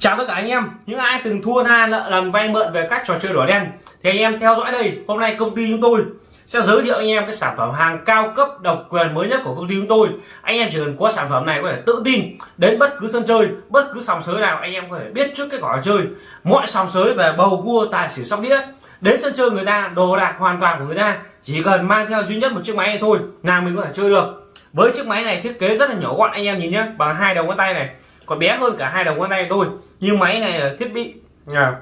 Chào tất cả anh em, những ai từng thua tha nợ lần vay mượn về các trò chơi đỏ đen thì anh em theo dõi đây. Hôm nay công ty chúng tôi sẽ giới thiệu anh em cái sản phẩm hàng cao cấp độc quyền mới nhất của công ty chúng tôi. Anh em chỉ cần có sản phẩm này có thể tự tin đến bất cứ sân chơi, bất cứ sòng sới nào anh em có thể biết trước cái cỏ chơi. Mọi sòng sới về bầu cua tài xỉu sóc đĩa đến sân chơi người ta đồ đạc hoàn toàn của người ta chỉ cần mang theo duy nhất một chiếc máy này thôi là mình có thể chơi được. Với chiếc máy này thiết kế rất là nhỏ gọn anh em nhìn nhé, bằng hai đầu ngón tay này còn bé hơn cả hai đầu ngón tay tôi. Nhưng máy này là thiết bị à,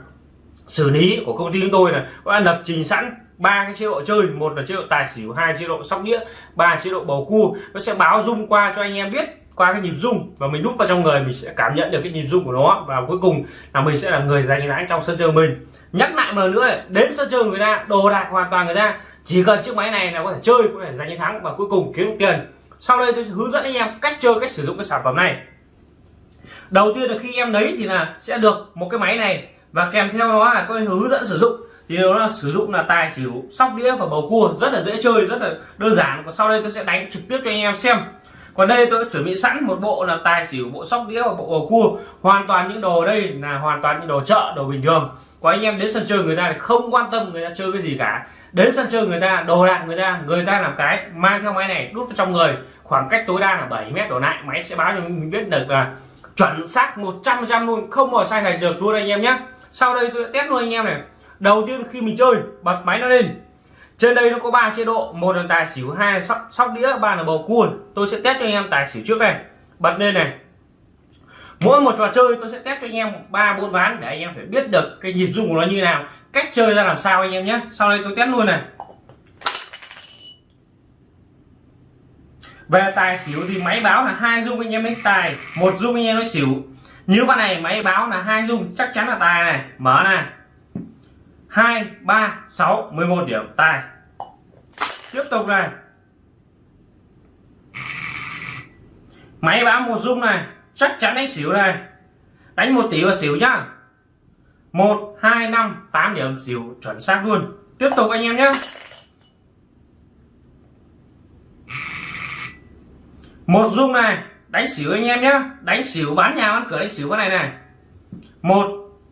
xử lý của công ty chúng tôi là có lập trình sẵn ba cái chế độ chơi. Một là chế độ tài xỉu hai chế độ sóc đĩa ba chế độ bầu cua. Nó sẽ báo rung qua cho anh em biết qua cái nhịp rung và mình đút vào trong người mình sẽ cảm nhận được cái nhịp rung của nó. Và cuối cùng là mình sẽ là người giành thắng trong sân chơi mình. Nhắc lại một lần nữa này, đến sân chơi người ta đồ đạc hoàn toàn người ta. Chỉ cần chiếc máy này là có thể chơi có thể giành thắng và cuối cùng kiếm tiền. Sau đây tôi sẽ hướng dẫn anh em cách chơi cách sử dụng cái sản phẩm này đầu tiên là khi em lấy thì là sẽ được một cái máy này. Và kèm theo đó là có hướng dẫn sử dụng. Thì nó là sử dụng là tài xỉu, sóc đĩa và bầu cua. Rất là dễ chơi, rất là đơn giản. Còn sau đây tôi sẽ đánh trực tiếp cho anh em xem. Còn đây tôi đã chuẩn bị sẵn một bộ là tài xỉu, bộ sóc đĩa và bộ bầu cua. Hoàn toàn những đồ đây là hoàn toàn những đồ chợ, đồ bình thường. Có anh em đến sân chơi người ta thì không quan tâm người ta chơi cái gì cả. Đến sân chơi người ta, đồ đạc người ta người ta làm cái mang theo máy này đút vào trong người. Khoảng cách tối đa là 7 mét đổ lại, máy sẽ báo cho mình biết được là chuẩn xác 100 trăm luôn. Không bỏ sai này được luôn anh em nhé. Sau đây tôi sẽ test luôn anh em này. Đầu tiên khi mình chơi bật máy nó lên. Trên đây nó có ba chế độ. Một là tài xỉu hai là sóc, sóc đĩa ba là bầu cua. Tôi sẽ test cho anh em tài xỉu trước này bật lên này. Mỗi một trò chơi tôi sẽ test cho anh em ba bốn ván để anh em phải biết được cái nhịp rung của nó như nào cách chơi ra làm sao anh em nhé. Sau đây tôi test luôn này. Về tài xỉu thì máy báo là hai dung anh em đánh tài, một dung anh em nói xỉu. Như con này, máy báo là hai dung, chắc chắn là tài này. Mở này hai, ba, sáu, mười một điểm, tài. Tiếp tục này. Máy báo một dung này, chắc chắn đánh xỉu này. Đánh một tỷ và xỉu nhá. Một, hai, năm, tám điểm, xỉu chuẩn xác luôn. Tiếp tục anh em nhé một dung này, đánh xỉu anh em nhé đánh xỉu bán nhà, bán cửa, đánh xỉu cái này này. Một,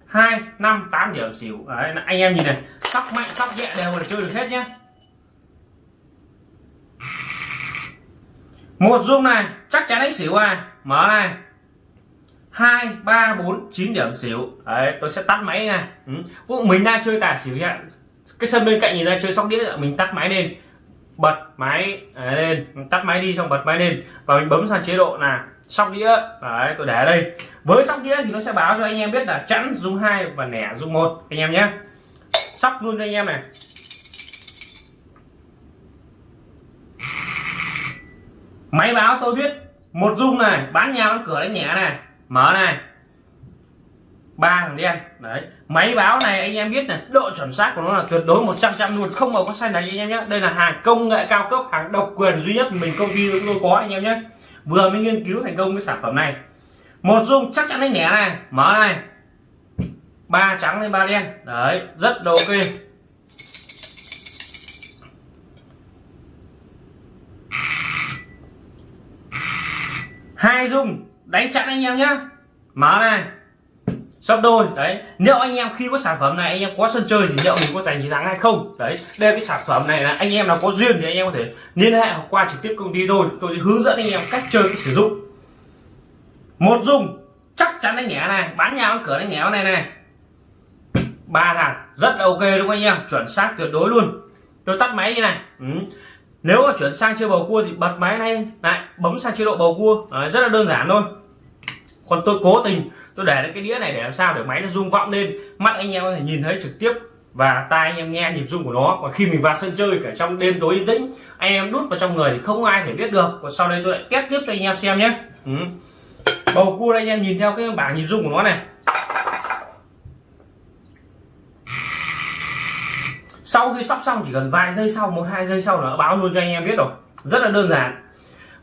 hai, năm, tám điểm xỉu. Đấy, anh em nhìn này. Sóc mạnh sóc nhẹ đều là chơi được hết nhé một dung này, chắc chắn đánh xỉu à mở này. Hai, ba, bốn, chín điểm xỉu. Đấy, tôi sẽ tắt máy này. Ừ. Vụ mình đang chơi tài xỉu nhá. Cái sân bên cạnh nhìn ra chơi sóc đĩa, mình tắt máy lên bật máy à, lên. Tắt máy đi, xong bật máy lên. Và mình bấm sang chế độ là sóc đĩa. Đấy, tôi để ở đây. Với sóc đĩa thì nó sẽ báo cho anh em biết là chẵn dung hai và nẻ dung một. Anh em nhé. Sóc luôn cho anh em này. Máy báo tôi biết, một dung này, bán nhà bán cửa đánh nhẹ này, mở này ba thằng đen. Đấy. Máy báo này anh em biết này, độ chuẩn xác của nó là tuyệt đối 100 trăm luôn, không bao có sai này anh em nhé. Đây là hàng công nghệ cao cấp, hàng độc quyền duy nhất mình công ty chúng tôi có anh em nhé. Vừa mới nghiên cứu thành công cái sản phẩm này. Một dung chắc chắn đánh nhẹ này, mở này. Ba trắng lên ba đen. Đấy, rất là ok. Hai dung đánh chặn anh em nhé. Mở này sắp đôi đấy. Nếu anh em khi có sản phẩm này anh em có sân chơi thì liệu mình có giành chiến thắng hay không? Đấy đây cái sản phẩm này là anh em nào có duyên thì anh em có thể liên hệ hoặc qua trực tiếp công ty tôi. Tôi sẽ hướng dẫn anh em cách chơi cách sử dụng. Một dung chắc chắn đánh nhẹ này bán nhà bán cửa đánh nhẹ này này. Ba thằng rất là ok đúng không anh em? Chuẩn xác tuyệt đối luôn. Tôi tắt máy như này. Ừ. nếu mà chuyển sang chơi bầu cua thì bật máy này lại bấm sang chế độ bầu cua. À, rất là đơn giản thôi còn tôi cố tình, tôi để cái đĩa này để làm sao để máy nó rung vọng lên. Mắt anh em có thể nhìn thấy trực tiếp và tai anh em nghe nhịp rung của nó. Còn khi mình vào sân chơi cả trong đêm tối yên tĩnh, anh em đút vào trong người thì không ai thể biết được. Còn sau đây tôi lại test tiếp cho anh em xem nhé. Ừ. bầu cua đây anh em nhìn theo cái bảng nhịp rung của nó này. Sau khi sóc xong, chỉ cần vài giây sau, một, hai giây sau là báo luôn cho anh em biết rồi. Rất là đơn giản.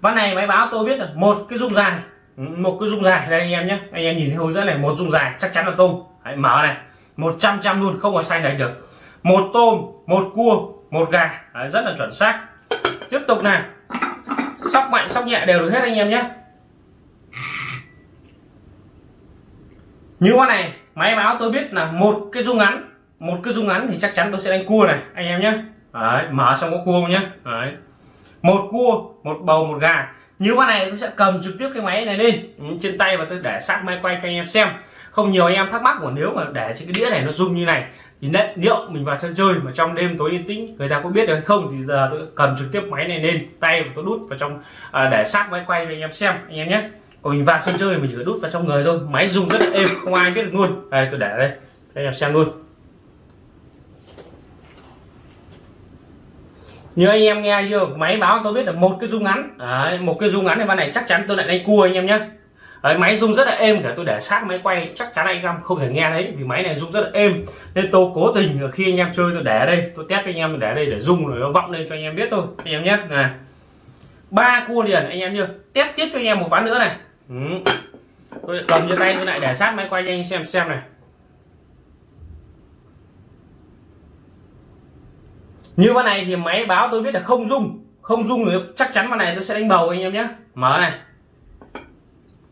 Ván này máy báo tôi biết là một, cái rung dài Ừ, một cái dung dài. Đây anh em nhé. Anh em nhìn thấy hướng dẫn này một dung dài chắc chắn là tôm. Hãy mở này. 100 trăm luôn không có sai này được. Một tôm một cua một gà. Đấy, rất là chuẩn xác. Tiếp tục này. Sóc mạnh sóc nhẹ đều được hết anh em nhé. Như con này máy báo tôi biết là một cái dung ngắn. Một cái dung ngắn thì chắc chắn tôi sẽ đánh cua này anh em nhé. Đấy, mở xong có cua nhé. Đấy. một cua một bầu một gà như con này tôi sẽ cầm trực tiếp cái máy này lên. Ừ, trên tay và tôi để sát máy quay cho anh em xem. Không nhiều anh em thắc mắc của nếu mà để trên cái đĩa này nó rung như này thì liệu mình vào sân chơi mà trong đêm tối yên tĩnh người ta có biết được hay không thì giờ tôi cầm trực tiếp máy này lên tay và tôi đút vào trong à, để sát máy quay cho anh em xem anh em nhé. Còn mình vào sân chơi mình chỉ đút vào trong người thôi máy rung rất là êm không ai biết được luôn. Đây tôi để đây anh em xem luôn. Như anh em nghe chưa? Máy báo tôi biết là một cái rung ngắn. Đấy, một cái rung ngắn này ban này chắc chắn tôi lại đánh cua anh em nhé Đấy, máy rung rất là êm cả tôi để sát máy quay chắc chắn anh em không thể nghe thấy vì máy này rung rất là êm. Nên tôi cố tình khi anh em chơi tôi để ở đây tôi test cho anh em để ở đây để rung rồi nó vọng lên cho anh em biết thôi anh em nhé này ba cua liền anh em chưa test tiếp cho anh em một ván nữa này. Ừ. tôi cầm trên tay tôi lại để sát máy quay cho anh xem xem này. Như con này thì máy báo tôi biết là không rung. Không rung thì chắc chắn con này tôi sẽ đánh bầu anh em nhé. Mở này.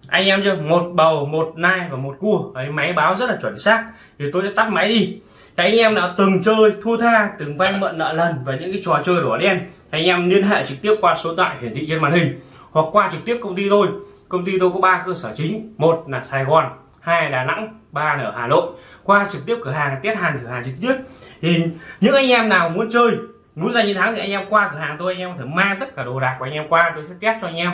Anh em chưa? Một bầu, một nai và một cua. Ấy máy báo rất là chuẩn xác. Thì tôi sẽ tắt máy đi. Cái anh em nào từng chơi, thua tha, từng vay mượn nợ lần và những cái trò chơi đỏ đen anh em liên hệ trực tiếp qua số điện thoại hiển thị trên màn hình, hoặc qua trực tiếp công ty tôi. Công ty tôi có ba cơ sở chính. Một là Sài Gòn hai là Đà Nẵng, ba là ở Hà Nội. Qua trực tiếp cửa hàng tiết hàng cửa hàng trực tiếp. Thì những anh em nào muốn chơi, muốn giành chiến thắng thì anh em qua cửa hàng tôi, anh em phải mang tất cả đồ đạc của anh em qua, tôi sẽ test cho anh em.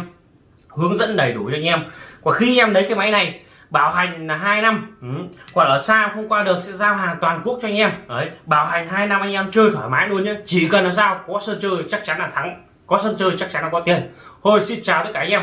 Hướng dẫn đầy đủ cho anh em. Và khi em lấy cái máy này, bảo hành là hai năm. Ừ. còn ở xa không qua được sẽ giao hàng toàn quốc cho anh em. Đấy, bảo hành hai năm anh em chơi thoải mái luôn nhé chỉ cần làm sao, có sân chơi chắc chắn là thắng. Có sân chơi chắc chắn là có tiền. Thôi, xin chào tất cả anh em.